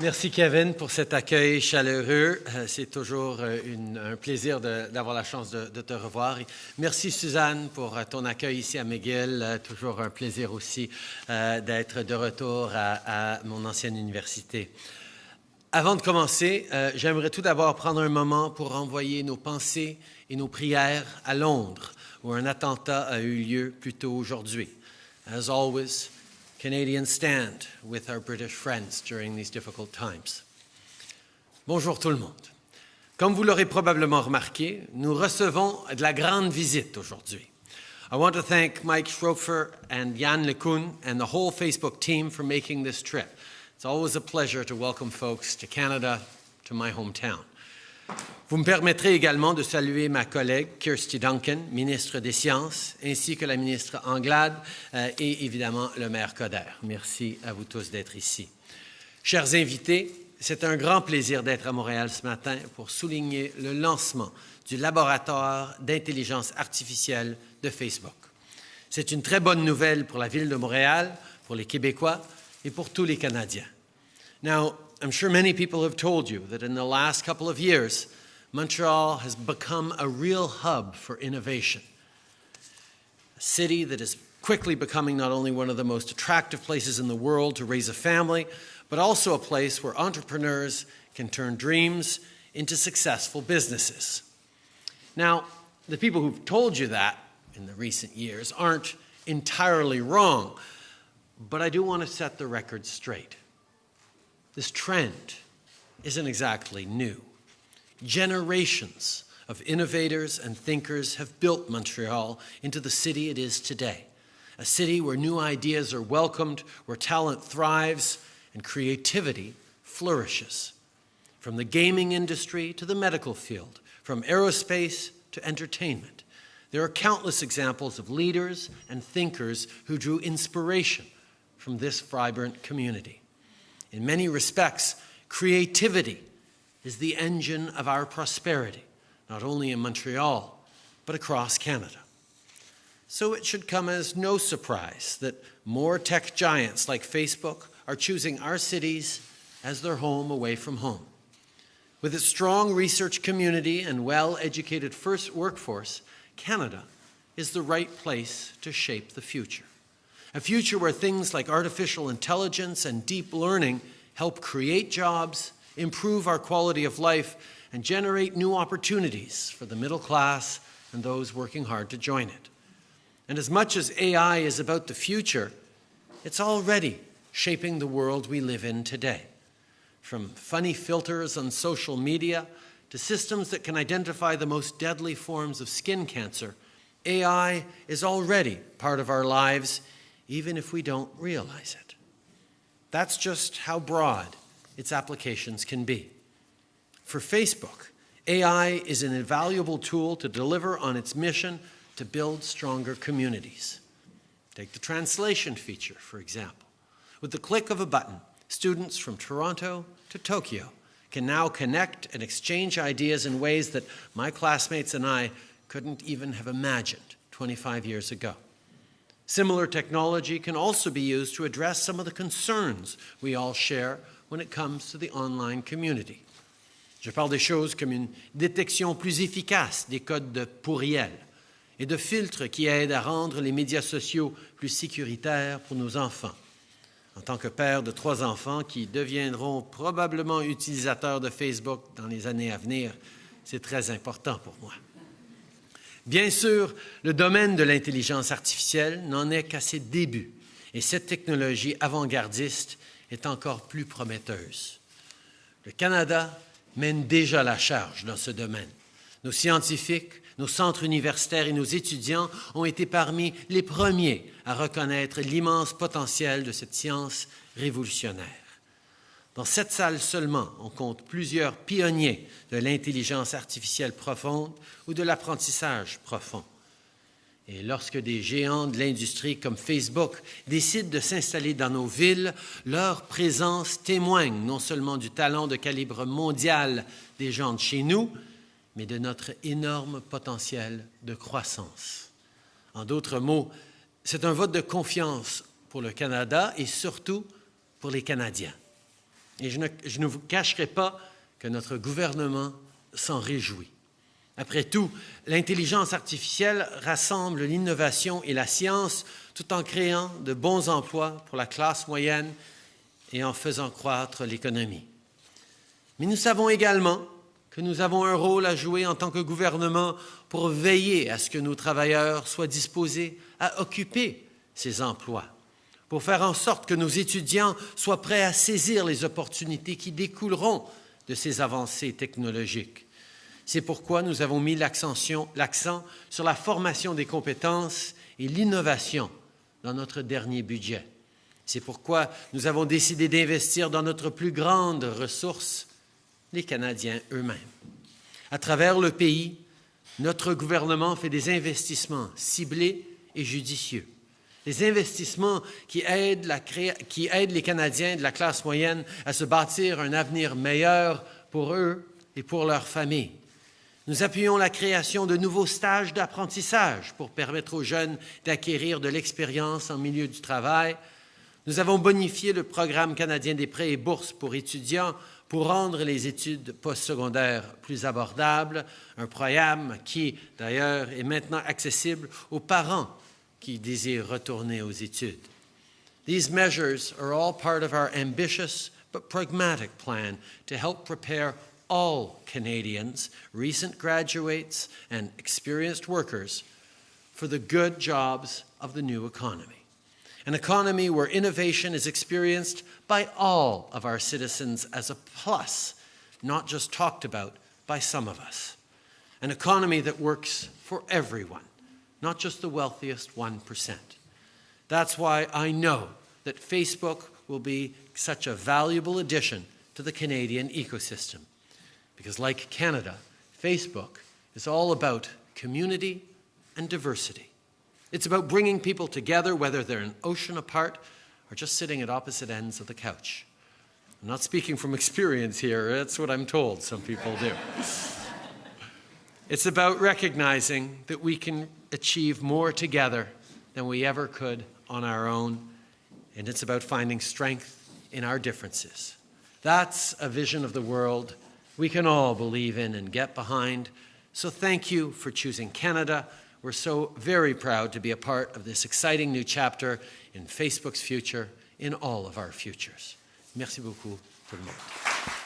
Merci Kevin pour cet accueil chaleureux. Euh, c'est toujours euh, un plaisir d'avoir la chance de, te revoir. Merci Suzanne pour euh, ton accueil ici à McGill. toujours un plaisir aussi d'être de retour à, mon ancienne université. Avant de commencer, j'aimerais tout d'abord prendre un moment pour envoyer nos pensées et nos prières à Londres, où un attentat a eu lieu plus tôt aujourd'hui. As always, Canadians stand with our British friends during these difficult times. Bonjour tout le monde. Comme vous l'aurez probablement remarqué, nous recevons de la grande visite aujourd'hui. I want to thank Mike Schroepfer and Yann LeCun and the whole Facebook team for making this trip. It's always a pleasure to welcome folks to Canada, to my hometown. Vous me permettrez également de saluer ma collègue Kirsty Duncan, ministre des Sciences, ainsi que la ministre Anglade euh, et évidemment le maire Coder. Merci à vous tous d'être ici. Chers invités, c'est un grand plaisir d'être à Montréal ce matin pour souligner le lancement du laboratoire d'intelligence artificielle de Facebook. C'est une très bonne nouvelle pour la ville de Montréal, pour les Québécois et pour tous les Canadiens. Now, I'm sure many people have told you that in the last couple of years, Montreal has become a real hub for innovation. A city that is quickly becoming not only one of the most attractive places in the world to raise a family, but also a place where entrepreneurs can turn dreams into successful businesses. Now, the people who've told you that in the recent years aren't entirely wrong, but I do want to set the record straight. This trend isn't exactly new. Generations of innovators and thinkers have built Montreal into the city it is today, a city where new ideas are welcomed, where talent thrives, and creativity flourishes. From the gaming industry to the medical field, from aerospace to entertainment, there are countless examples of leaders and thinkers who drew inspiration from this vibrant community. In many respects, creativity is the engine of our prosperity, not only in Montreal, but across Canada. So it should come as no surprise that more tech giants like Facebook are choosing our cities as their home away from home. With its strong research community and well-educated first workforce, Canada is the right place to shape the future. A future where things like artificial intelligence and deep learning help create jobs improve our quality of life, and generate new opportunities for the middle class and those working hard to join it. And as much as AI is about the future, it's already shaping the world we live in today. From funny filters on social media to systems that can identify the most deadly forms of skin cancer, AI is already part of our lives, even if we don't realize it. That's just how broad its applications can be. For Facebook, AI is an invaluable tool to deliver on its mission to build stronger communities. Take the translation feature, for example. With the click of a button, students from Toronto to Tokyo can now connect and exchange ideas in ways that my classmates and I couldn't even have imagined 25 years ago. Similar technology can also be used to address some of the concerns we all share when it comes to the online community. Je parle des choses comme une détection plus efficace des codes de pourriel et de filtres qui aident à rendre les médias sociaux plus sécuritaires pour nos enfants. En tant que père de trois enfants qui deviendront probablement utilisateurs de Facebook dans les années à venir, c'est très important pour moi. Bien sûr, le domaine de l'intelligence artificielle n'en est qu'à ses débuts et cette technologie avant-gardiste est encore plus prometteuse. Le Canada mène déjà la charge dans ce domaine. Nos scientifiques, nos centres universitaires et nos étudiants ont été parmi les premiers à reconnaître l'immense potentiel de cette science révolutionnaire. Dans cette salle seulement, on compte plusieurs pionniers de l'intelligence artificielle profonde ou de l'apprentissage profond. Et lorsque des géants de l'industrie comme Facebook décident de s'installer dans nos villes, leur présence témoigne non seulement du talent de calibre mondial des gens de chez nous, mais de notre énorme potentiel de croissance. En d'autres mots, c'est un vote de confiance pour le Canada et surtout pour les Canadiens. Et je ne, je ne vous cacherai pas que notre gouvernement s'en réjouit. Après tout, l'intelligence artificielle rassemble l'innovation et la science tout en créant de bons emplois pour la classe moyenne et en faisant croître l'économie. Mais nous savons également que nous avons un rôle à jouer en tant que gouvernement pour veiller à ce que nos travailleurs soient disposés à occuper ces emplois, pour faire en sorte que nos étudiants soient prêts à saisir les opportunités qui découleront de ces avancées technologiques. C'est pourquoi nous avons mis l'accent sur la formation des compétences et l'innovation dans notre dernier budget. C'est pourquoi nous avons décidé d'investir dans notre plus grande ressource, les Canadiens eux-mêmes. À travers le pays, notre gouvernement fait des investissements ciblés et judicieux. Des investissements qui aident, la qui aident les Canadiens de la classe moyenne à se bâtir un avenir meilleur pour eux et pour leurs familles. Nous appuyons la création de nouveaux stages d'apprentissage pour permettre aux jeunes d'acquérir de l'expérience en milieu du travail. Nous avons bonifié le programme canadien des prêts et bourses pour étudiants pour rendre les études postsecondaires plus abordables, un programme qui, d'ailleurs, est maintenant accessible aux parents qui désirent retourner aux études. These measures are all part of our ambitious but pragmatic plan to help prepare all Canadians, recent graduates and experienced workers, for the good jobs of the new economy. An economy where innovation is experienced by all of our citizens as a plus, not just talked about by some of us. An economy that works for everyone, not just the wealthiest 1%. That's why I know that Facebook will be such a valuable addition to the Canadian ecosystem. Because, like Canada, Facebook is all about community and diversity. It's about bringing people together, whether they're an ocean apart or just sitting at opposite ends of the couch. I'm not speaking from experience here, that's what I'm told some people do. it's about recognizing that we can achieve more together than we ever could on our own, and it's about finding strength in our differences. That's a vision of the world we can all believe in and get behind. So thank you for choosing Canada. We're so very proud to be a part of this exciting new chapter in Facebook's future, in all of our futures. Merci beaucoup tout le monde.